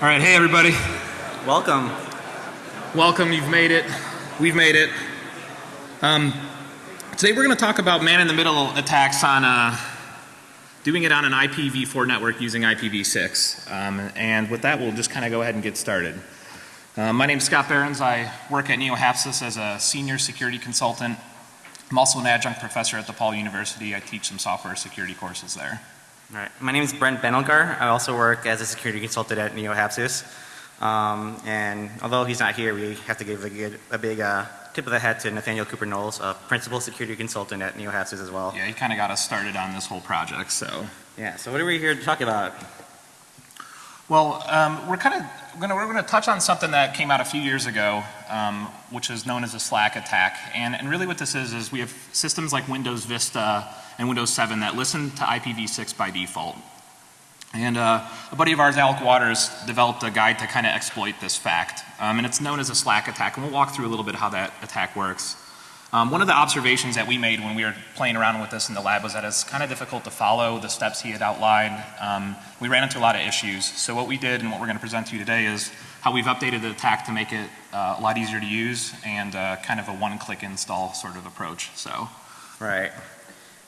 All right, hey everybody. Welcome. Welcome, you've made it. We've made it. Um, today we're going to talk about man-in-the-middle attacks on uh, doing it on an IPv4 network using IPv6. Um, and with that, we'll just kind of go ahead and get started. Uh, my name is Scott Behrens. I work at NeoHapsys as a senior security consultant. I'm also an adjunct professor at DePaul University. I teach some software security courses there. All right. My name is Brent Benelgar. I also work as a security consultant at NeoHapsys. Um, and although he's not here, we have to give a, good, a big uh, tip of the hat to Nathaniel Cooper Knowles, a principal security consultant at NeoHapsys as well. Yeah, he kind of got us started on this whole project, so. Yeah, so what are we here to talk about? Well, um, we're kind of going to, we're going to touch on something that came out a few years ago, um, which is known as a Slack attack. And, and really what this is, is we have systems like Windows Vista and Windows 7 that listen to IPv6 by default. And uh, a buddy of ours, Alec Waters, developed a guide to kind of exploit this fact. Um, and it's known as a slack attack, and we'll walk through a little bit how that attack works. Um, one of the observations that we made when we were playing around with this in the lab was that it's kind of difficult to follow the steps he had outlined. Um, we ran into a lot of issues. So what we did and what we're going to present to you today is how we've updated the attack to make it uh, a lot easier to use and uh, kind of a one-click install sort of approach. So. Right.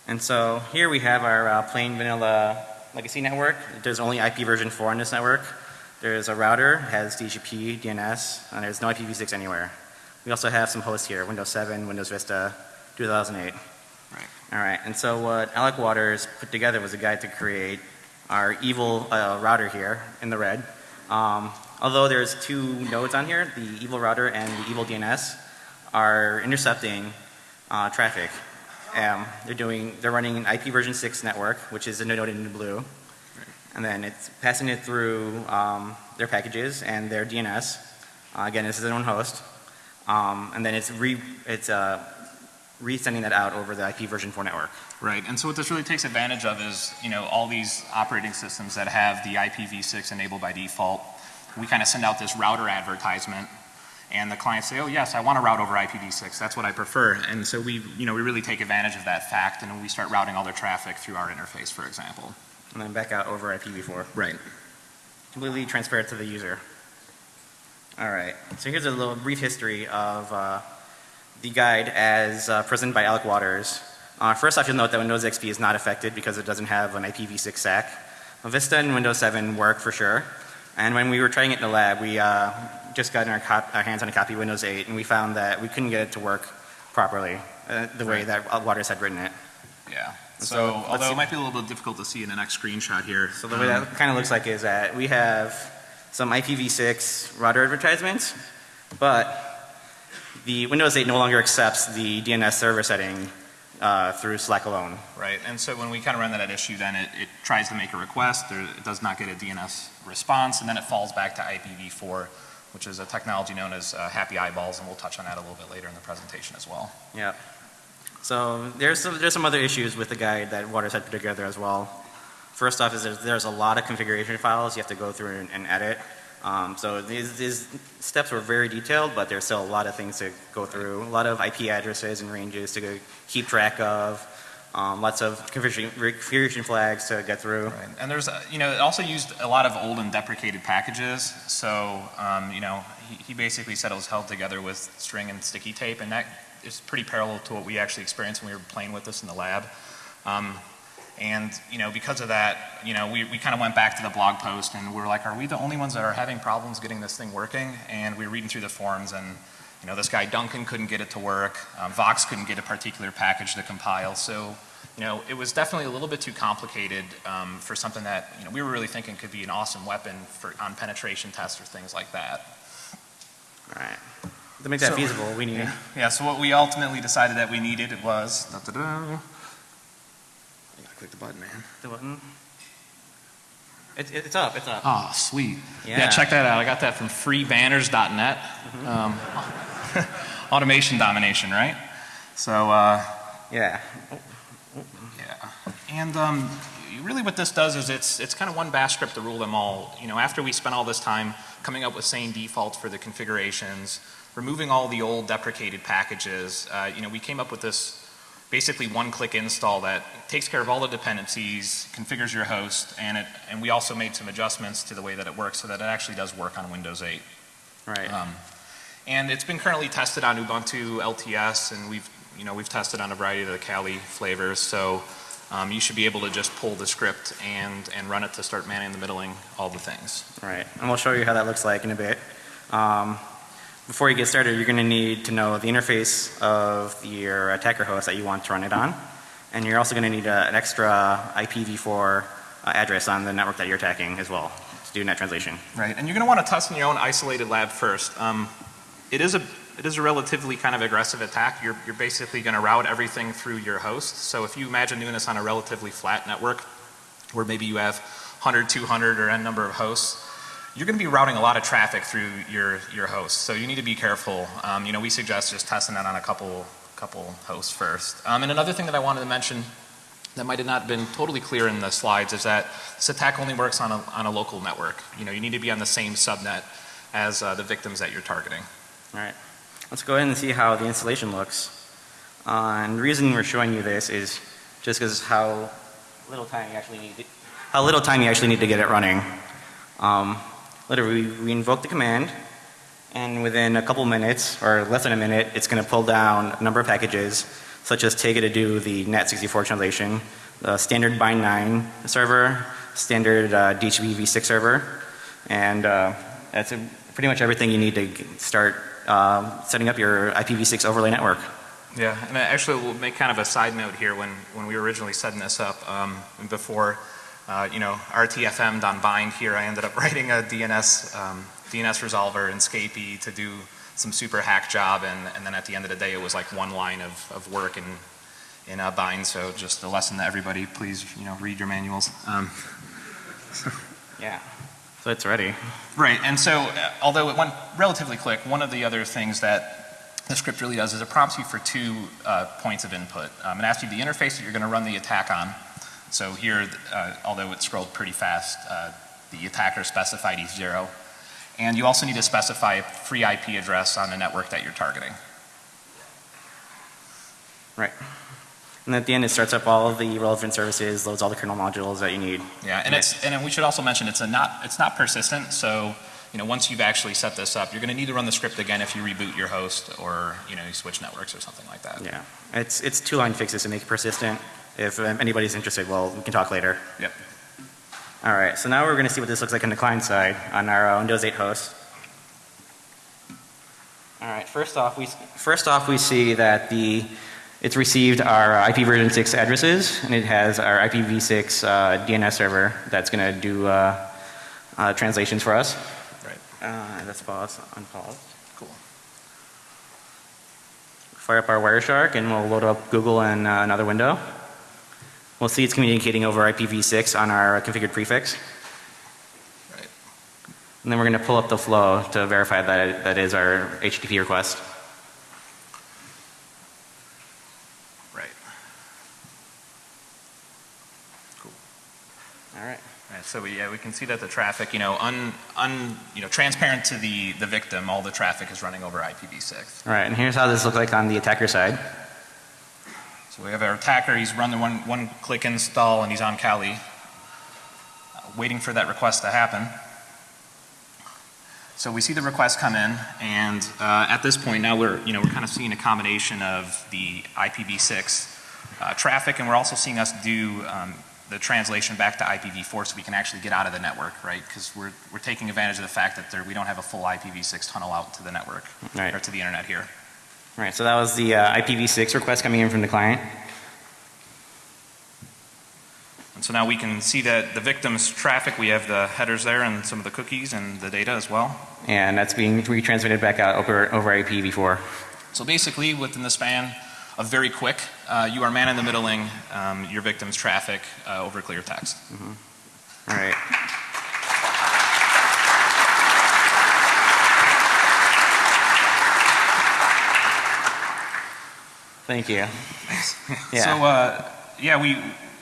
And so here we have our uh, plain vanilla legacy network. There's only IP version 4 on this network. There's a router, has DHCP, DNS, and there's no IPv6 anywhere. We also have some hosts here, Windows 7, Windows Vista, 2008. Right. All right, and so what Alec Waters put together was a guide to create our evil uh, router here in the red. Um, although there's two nodes on here, the evil router and the evil DNS are intercepting uh, traffic. Um, they're doing, they're running an IP version 6 network, which is a node in blue. And then it's passing it through um, their packages and their DNS. Uh, again, this is their own host. Um, and then it's re, it's uh, resending that out over the IP version 4 network. Right, and so what this really takes advantage of is, you know, all these operating systems that have the IPv6 enabled by default. We kind of send out this router advertisement and the clients say, oh yes, I want to route over IPv6, that's what I prefer. And so we, you know, we really take advantage of that fact and we start routing all their traffic through our interface, for example. And then back out over IPv4. Right. Completely transparent to the user. All right, so here's a little brief history of uh, the guide as uh, presented by Alec Waters. Uh, first off, you'll note that Windows XP is not affected because it doesn't have an IPv6 stack. Vista and Windows 7 work for sure. And when we were trying it in the lab, we uh, just got our, our, hands on a copy of Windows 8 and we found that we couldn't get it to work properly uh, the way that Waters had written it. Yeah. So, so although it might be a little bit difficult to see in the next screenshot here. So the way um, that kind of looks like is that we have some IPv6 router advertisements, but the Windows 8 no longer accepts the DNS server setting uh, through Slack alone. Right, and so when we kind of run that at issue then it, it tries to make a request, or it does not get a DNS response, and then it falls back to IPv4, which is a technology known as uh, happy eyeballs, and we'll touch on that a little bit later in the presentation as well. Yeah. So there's some, there's some other issues with the guide that Waters had put together as well. First off is there's, there's a lot of configuration files you have to go through and, and edit. Um, so these, these, steps were very detailed, but there's still a lot of things to go through. A lot of IP addresses and ranges to keep track of. Um, lots of configuration flags to get through. Right. And there's, a, you know, it also used a lot of old and deprecated packages. So, um, you know, he, he, basically said it was held together with string and sticky tape, and that is pretty parallel to what we actually experienced when we were playing with this in the lab. And, you know, because of that, you know, we, we kind of went back to the blog post and we are like, are we the only ones that are having problems getting this thing working? And we were reading through the forums and, you know, this guy Duncan couldn't get it to work. Um, Vox couldn't get a particular package to compile. So, you know, it was definitely a little bit too complicated um, for something that, you know, we were really thinking could be an awesome weapon for, on penetration tests or things like that. All right. To make that so, feasible, we need. Yeah, yeah, so what we ultimately decided that we needed it was, da, da, da, click the button, man. The button? It, it, it's up, it's up. Oh, sweet. Yeah. yeah. check that out. I got that from freebanners.net. Mm -hmm. um, automation domination, right? So, uh, yeah. Yeah. And um, really what this does is it's, it's kind of one bash script to rule them all. You know, after we spent all this time coming up with sane defaults for the configurations, removing all the old deprecated packages, uh, you know, we came up with this basically one-click install that takes care of all the dependencies, configures your host, and it, and we also made some adjustments to the way that it works so that it actually does work on Windows 8. Right. Um, And it's been currently tested on Ubuntu LTS, and we've, you know, we've tested on a variety of the Kali flavors, so um, you should be able to just pull the script and, and run it to start manning the middling, all the things. Right, and we'll show you how that looks like in a bit. Um, before you get started, you're going to need to know the interface of your attacker host that you want to run it on. And you're also going to need a, an extra IPv4 uh, address on the network that you're attacking as well to do net translation. Right, and you're going to want to test in your own isolated lab first. Um, it is a it is a relatively kind of aggressive attack. You're, you're basically going to route everything through your host. So if you imagine doing this on a relatively flat network, where maybe you have 100, 200, or n number of hosts, you're going to be routing a lot of traffic through your your host. So you need to be careful. Um, you know, we suggest just testing that on a couple couple hosts first. Um, and another thing that I wanted to mention that might have not been totally clear in the slides is that this attack only works on a, on a local network. You know, you need to be on the same subnet as uh, the victims that you're targeting. All right, let's go ahead and see how the installation looks. Uh, and the reason we're showing you this is just because how little time you actually need to, how little time you actually need to get it running. Um, literally, we invoke the command, and within a couple minutes, or less than a minute, it's going to pull down a number of packages, such as Tega to do the NAT64 translation, the standard bind9 server, standard uh, DHCP v6 server, and uh, that's a, pretty much everything you need to start um, setting up your IPv6 overlay network. Yeah, and actually will make kind of a side note here when, when we were originally setting this up, um, before, uh, you know, RTFM on bind here, I ended up writing a DNS, um, DNS resolver in Scapy to do some super hack job, and, and then at the end of the day, it was like one line of, of work in, in uh, bind, so just a lesson to everybody, please, you know, read your manuals. Um, Yeah. So it's ready. Right, and so uh, although it went relatively quick, one of the other things that the script really does is it prompts you for two uh, points of input. Um, it asks you the interface that you're going to run the attack on. So here, uh, although it scrolled pretty fast, uh, the attacker specified E0. And you also need to specify a free IP address on the network that you're targeting. Right. And at the end, it starts up all of the relevant services, loads all the kernel modules that you need. Yeah, and it's, and we should also mention it's a not, it's not persistent, so, you know, once you've actually set this up, you're gonna need to run the script again if you reboot your host or, you know, you switch networks or something like that. Yeah. It's, it's two line fixes to make it persistent. If um, anybody's interested, well, we can talk later. Yep. All right. So now we're going to see what this looks like on the client side on our uh, Windows 8 host. All right. First off, we, first off, we see that the, it's received our IP version 6 addresses and it has our IPv6 uh, DNS server that's going to do uh, uh, translations for us. Right. Uh, let's pause, unpause. Cool. fire up our Wireshark and we'll load up Google in uh, another window. We'll see it's communicating over IPv6 on our uh, configured prefix. Right. And then we're going to pull up the flow to verify that it, that is our HTTP request. Right. Cool. All right. Right, so we, yeah, we can see that the traffic, you know, un, un, you know, transparent to the, the victim, all the traffic is running over IPv6. All right. And here's how this looks like on the attacker side. So we have our attacker, he's run the one, one click install and he's on Kali, uh, waiting for that request to happen. So we see the request come in and uh, at this point now we're, you know, we're kind of seeing a combination of the IPv6 uh, traffic and we're also seeing us do um, the translation back to IPv4 so we can actually get out of the network, right? Because we're, we're taking advantage of the fact that there, we don't have a full IPv6 tunnel out to the network Right. or to the internet here. All right. So that was the uh, IPv6 request coming in from the client. And so now we can see that the victim's traffic, we have the headers there and some of the cookies and the data as well. And that's being retransmitted back out over, over IPv4. So basically, within the span of very quick, uh, you are man in the middling um, your victim's traffic uh, over clear text. All right. Thank you. Yeah. So uh, yeah, we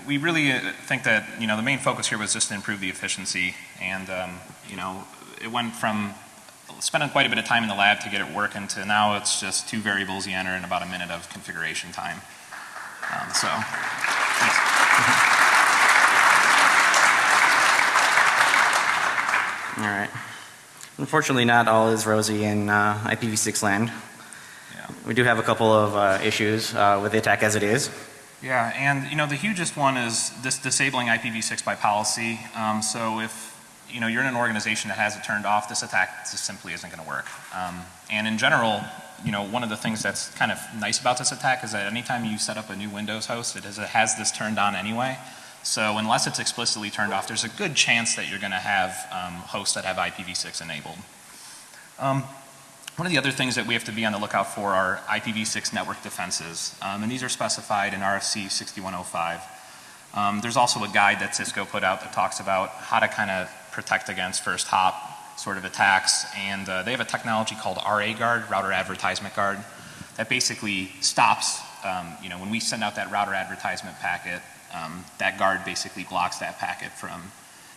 we really uh, think that you know the main focus here was just to improve the efficiency, and um, you know it went from spending quite a bit of time in the lab to get it working to now it's just two variables you enter and about a minute of configuration time. around, so. All right. Unfortunately, not all is rosy in uh, IPv6 land. Yeah. We do have a couple of uh, issues uh, with the attack as it is. Yeah, and you know, the hugest one is this disabling IPv6 by policy. Um, so if, you know, you're in an organization that has it turned off, this attack just simply isn't gonna work. Um, and in general, you know, one of the things that's kind of nice about this attack is that anytime you set up a new Windows host, it, is, it has this turned on anyway. So unless it's explicitly turned off, there's a good chance that you're gonna have um, hosts that have IPv6 enabled. Um, one of the other things that we have to be on the lookout for are IPv6 network defenses, um, and these are specified in RFC 6105. Um, there's also a guide that Cisco put out that talks about how to kind of protect against first hop sort of attacks, and uh, they have a technology called RA Guard, Router Advertisement Guard, that basically stops, um, you know, when we send out that router advertisement packet, um, that guard basically blocks that packet from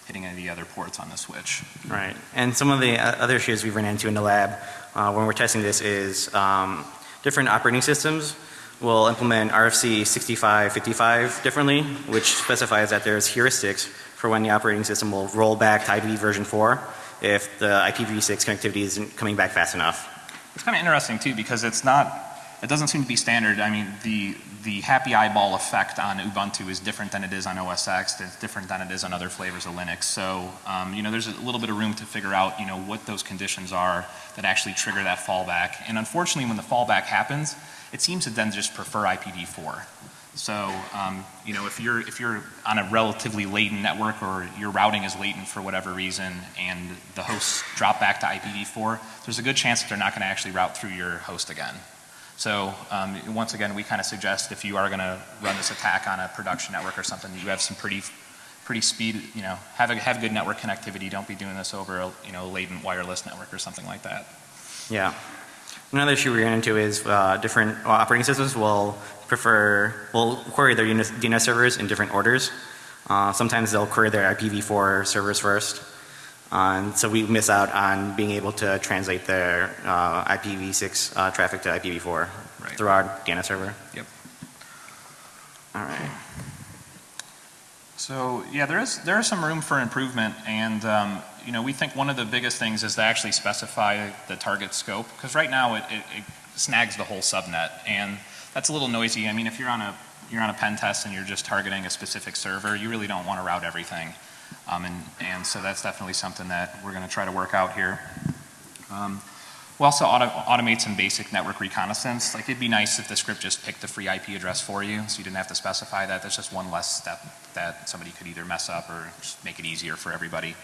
hitting any of the other ports on the switch. Right. And some of the uh, other issues we've run into in the lab uh, when we're testing this is um, different operating systems will implement RFC 6555 differently, which specifies that there's heuristics for when the operating system will roll back to IPv version 4 if the IPv6 connectivity isn't coming back fast enough. It's kind of interesting too because it's not, it doesn't seem to be standard. I mean, the, the happy eyeball effect on Ubuntu is different than it is on OS X. It's different than it is on other flavors of Linux. So, um, you know, there's a little bit of room to figure out, you know, what those conditions are that actually trigger that fallback. And unfortunately, when the fallback happens, it seems to then just prefer IPv4. So, um, you know, if you're, if you're on a relatively latent network or your routing is latent for whatever reason and the hosts drop back to IPv4, there's a good chance that they're not going to actually route through your host again. So, um, once again, we kind of suggest if you are going to run this attack on a production network or something, you have some pretty, pretty speed, you know, have a, have good network connectivity. Don't be doing this over a, you know, latent wireless network or something like that. Yeah. Another issue we ran into is uh, different operating systems will prefer, will query their DNS servers in different orders. Uh, sometimes they'll query their IPv4 servers first. And so we miss out on being able to translate their uh, IPv6 uh, traffic to IPv4 Right. through our DNS server. Yep. All right. So yeah, there is there is some room for improvement, and um, you know we think one of the biggest things is to actually specify the target scope because right now it, it, it snags the whole subnet, and that's a little noisy. I mean, if you're on a you're on a pen test and you're just targeting a specific server, you really don't want to route everything, um, and and so that's definitely something that we're going to try to work out here. Um, we also auto automate some basic network reconnaissance. Like it'd be nice if the script just picked the free IP address for you, so you didn't have to specify that. That's just one less step that somebody could either mess up or just make it easier for everybody.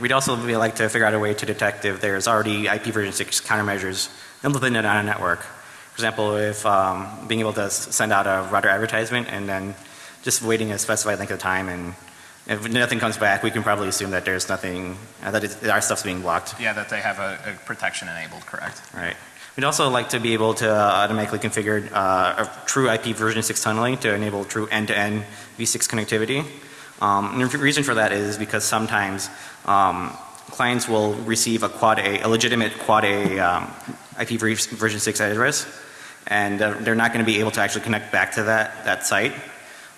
We'd also really like to figure out a way to detect if there's already IP version 6 countermeasures implemented on a network. For example, if um, being able to send out a router advertisement and then just waiting a specified length of time and if nothing comes back, we can probably assume that there's nothing, uh, that it's, our stuff's being blocked. Yeah, that they have a, a protection enabled, correct? Right. We'd also like to be able to uh, automatically configure uh, a true IP version 6 tunneling to enable true end-to-end V6 connectivity. Um, and the reason for that is because sometimes um, clients will receive a quad A, a legitimate quad A um, IP version 6 address and uh, they're not going to be able to actually connect back to that, that site.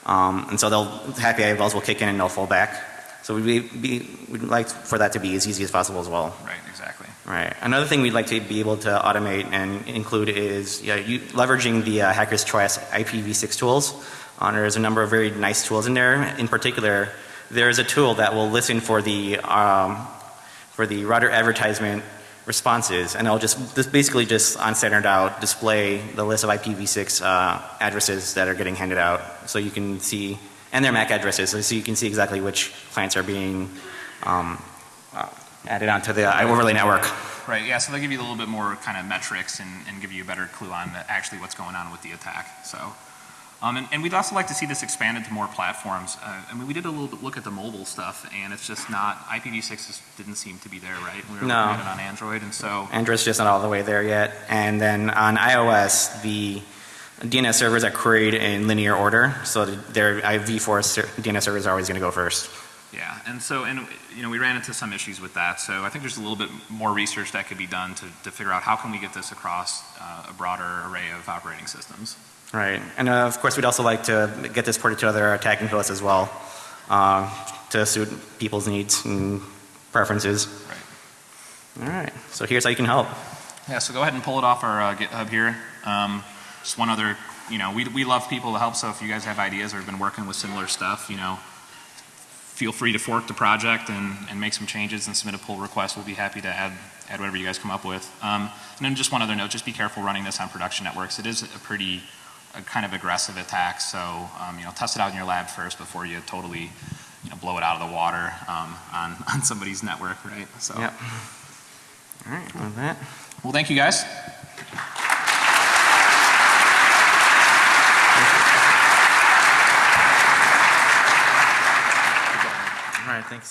Um, and so they'll, happy eyeballs will kick in and they'll fall back. So we'd, be, we'd like for that to be as easy as possible as well. Right, exactly. Right. Another thing we'd like to be able to automate and include is yeah, you, leveraging the uh, Hacker's Choice IPv6 tools. Uh, there's a number of very nice tools in there. In particular, there's a tool that will listen for the um, for the router advertisement responses, and it'll just this basically just on standard out display the list of IPv6 uh, addresses that are getting handed out, so you can see and their MAC addresses, so you can see exactly which clients are being um, uh, added onto the uh, overlay network. Right, yeah, so they give you a little bit more kind of metrics and, and give you a better clue on actually what's going on with the attack, so. Um, and, and we'd also like to see this expanded to more platforms. Uh, I mean, we did a little bit look at the mobile stuff and it's just not, IPv6 just didn't seem to be there, right? We were No. looking at it on Android and so, Android's just not all the way there yet. And then on iOS, the DNS servers are queried in linear order, so their v4 ser- DNS servers are always going to go first. yeah, and so, and, you know, we ran into some issues with that, so I think there's a little bit more research that could be done to, to figure out how can we get this across uh, a broader array of operating systems. Right, and uh, of course, we'd also like to get this ported to other attacking hosts as well, uh, to suit people's needs and preferences. Right. All right, so here's how you can help. Yeah, so go ahead and pull it off our uh, GitHub here. Um, just one other, you know, we, we love people to help, so if you guys have ideas or have been working with similar stuff, you know, feel free to fork the project and, and make some changes and submit a pull request. We'll be happy to add, add whatever you guys come up with. Um, and then just one other note, just be careful running this on production networks. It is a pretty, kind of aggressive attack, so, um, you know, test it out in your lab first before you totally, you know, blow it out of the water, um, on, on somebody's network, right? So, Yep. All right, with that. well, thank you guys. All right, thanks.